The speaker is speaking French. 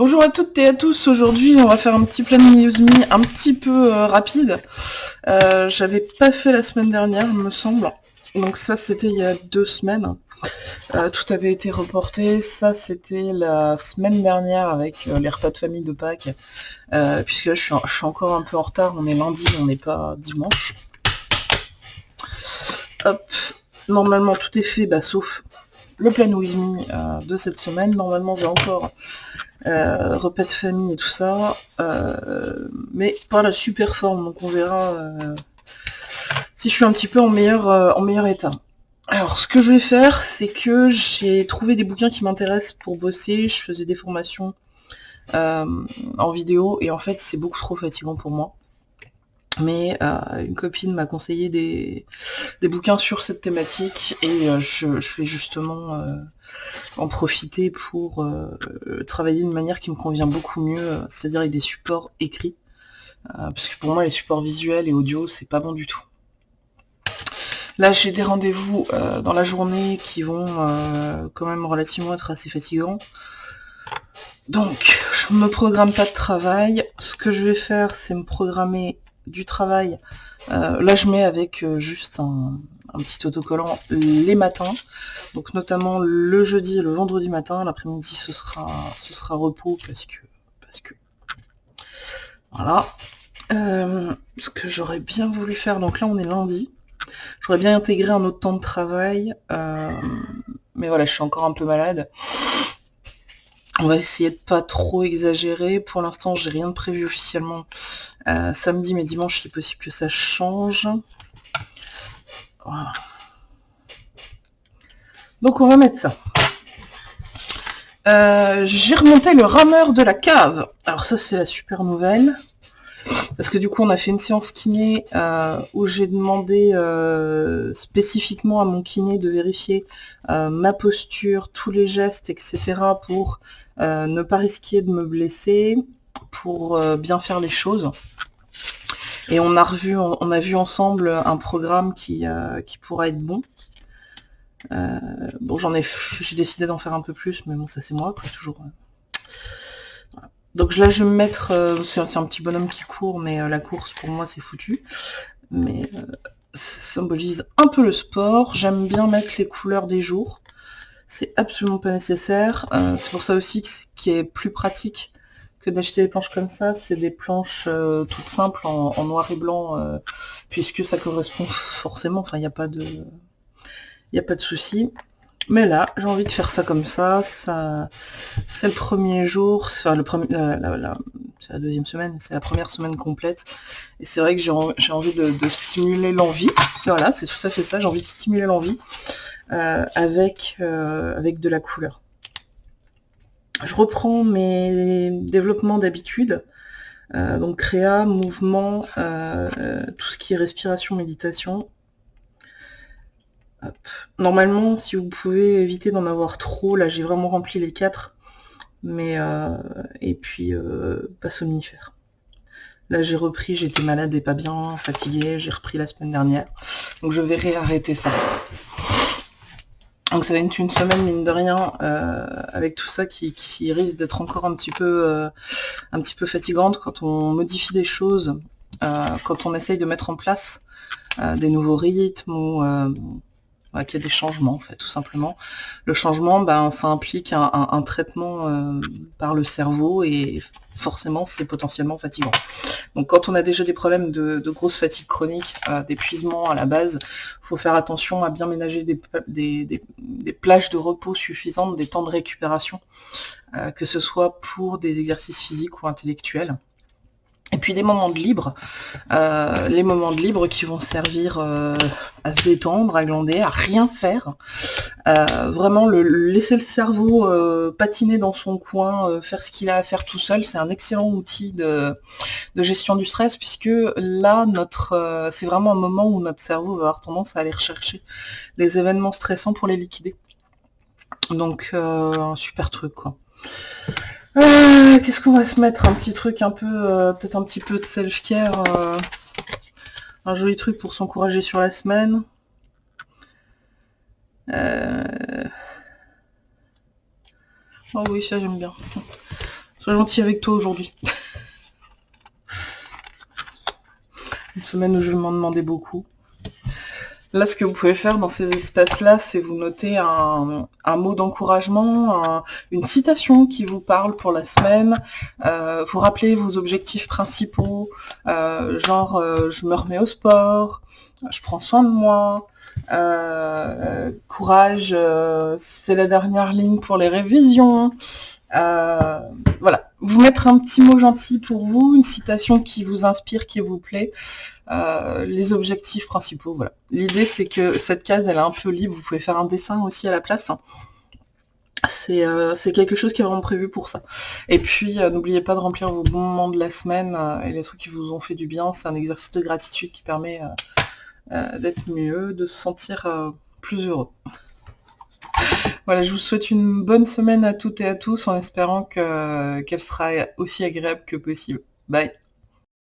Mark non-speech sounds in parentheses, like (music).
Bonjour à toutes et à tous, aujourd'hui on va faire un petit plan news me un petit peu euh, rapide. Euh, j'avais pas fait la semaine dernière, me semble. Donc ça c'était il y a deux semaines. Euh, tout avait été reporté, ça c'était la semaine dernière avec les repas de famille de Pâques. puisque là je suis, je suis, encore un peu en retard, on est lundi, on n'est pas dimanche. Hop, normalement tout est fait, bah, sauf le plan with me de cette semaine. Normalement j'ai encore euh, repas de famille et tout ça, euh, mais pas la super forme, donc on verra euh, si je suis un petit peu en meilleur, en meilleur état. Alors ce que je vais faire, c'est que j'ai trouvé des bouquins qui m'intéressent pour bosser, je faisais des formations en vidéo, et en fait c'est beaucoup trop fatigant pour moi mais euh, une copine m'a conseillé des, bouquins sur cette thématique et euh, je, vais justement euh, en profiter pour travailler d'une manière qui me convient beaucoup mieux, c'est-à-dire avec des supports écrits, parce que pour moi les supports visuels et audio c'est pas bon du tout. Là j'ai des rendez-vous dans la journée qui vont quand même relativement être assez fatigants. Donc, je me programme pas de travail. Ce que je vais faire, c'est me programmer du travail. Euh, là, je mets avec euh, juste un, petit autocollant les matins. Donc notamment le jeudi et le vendredi matin. L'après-midi, ce sera, ce sera repos parce que... Parce que voilà. Euh, ce que j'aurais bien voulu faire, donc là on est lundi. J'aurais bien intégré un autre temps de travail. mais voilà, je suis encore un peu malade. On va essayer de pas trop exagérer. Pour l'instant, j'ai rien de prévu officiellement euh, samedi, mais dimanche, il est possible que ça change. Voilà. Donc on va mettre ça. Euh, j'ai remonté le rameur de la cave. Alors ça, c'est la super nouvelle. Parce que du coup, on a fait une séance kiné euh, où j'ai demandé spécifiquement à mon kiné de vérifier ma posture, tous les gestes, etc. pour ne pas risquer de me blesser, pour bien faire les choses. Et on a revu, on a vu ensemble un programme qui, euh, qui pourra être bon. Euh, bon, j'en ai, j'ai décidé d'en faire un peu plus, mais bon, ça c'est moi, toujours. Euh, Donc là, je vais me mettre, c'est un petit bonhomme qui court, mais la course pour moi c'est foutu. Mais ça symbolise un peu le sport. J'aime bien mettre les couleurs des jours. C'est absolument pas nécessaire. c'est pour ça aussi que qui est plus pratique que d'acheter des planches comme ça. C'est des planches euh, toutes simples en, noir et blanc, euh, puisque ça correspond forcément, enfin il n'y a pas de. Il a pas de souci. Mais là, j'ai envie de faire ça comme ça. ça c'est le premier jour, enfin le premier, c'est la deuxième semaine, c'est la première semaine complète. Et c'est vrai que j'ai envie de, stimuler l'envie. Voilà, c'est tout à fait ça. J'ai envie de stimuler l'envie euh, avec avec de la couleur je reprends mes développements d'habitude, euh, donc créa, mouvement, euh, tout ce qui est respiration, méditation. Normalement, si vous pouvez éviter d'en avoir trop, là j'ai vraiment rempli les quatre, mais euh, et puis pas somnifère. Là j'ai repris, j'étais malade et pas bien, fatiguée, j'ai repris la semaine dernière, donc je vais réarrêter ça. Donc ça va être une semaine mine de rien euh, avec tout ça qui, risque d'être encore un petit peu euh, un petit peu fatigante quand on modifie des choses, euh, quand on essaye de mettre en place des nouveaux rythmes ou qu'il y a des changements en fait tout simplement. Le changement ben ça implique un, traitement par le cerveau et forcément c'est potentiellement fatigant. Donc quand on a déjà des problèmes de, grosse fatigue chronique, euh, d'épuisement à la base, il faut faire attention à bien ménager des, plages de repos suffisantes, des temps de récupération, euh, que ce soit pour des exercices physiques ou intellectuels. Et puis des moments de libre, euh, les moments de libre qui vont servir euh, à se détendre, à glander, à rien faire. Euh, vraiment le, laisser le cerveau patiner dans son coin, faire ce qu'il a à faire tout seul, c'est un excellent outil de, gestion du stress, puisque là, notre c'est vraiment un moment où notre cerveau va avoir tendance à aller rechercher les événements stressants pour les liquider. Donc un super truc quoi. Euh, qu'est-ce qu'on va se mettre? Un petit truc un peu, euh, peut-être un petit peu de self-care. Euh, un joli truc pour s'encourager sur la semaine. Oh oui, ça j'aime bien. Sois gentil avec toi aujourd'hui. (laughs) Une semaine où je m'en demandais beaucoup. Là, ce que vous pouvez faire dans ces espaces-là, c'est vous noter un, mot d'encouragement, une citation qui vous parle pour la semaine, euh, vous rappeler vos objectifs principaux, euh, genre euh, je me remets au sport, je prends soin de moi, courage, c'est la dernière ligne pour les révisions. voilà, vous mettre un petit mot gentil pour vous, une citation qui vous inspire, qui vous plaît, euh, les objectifs principaux, voilà. L'idée c'est que cette case elle est un peu libre, vous pouvez faire un dessin aussi à la place. Euh, c'est quelque chose qui est vraiment prévu pour ça. Et puis euh, n'oubliez pas de remplir vos bons moments de la semaine et les trucs qui vous ont fait du bien, c'est un exercice de gratitude qui permet d'être mieux, de se sentir plus heureux. Voilà, je vous souhaite une bonne semaine à toutes et à tous en espérant qu'elle sera aussi agréable que possible. Bye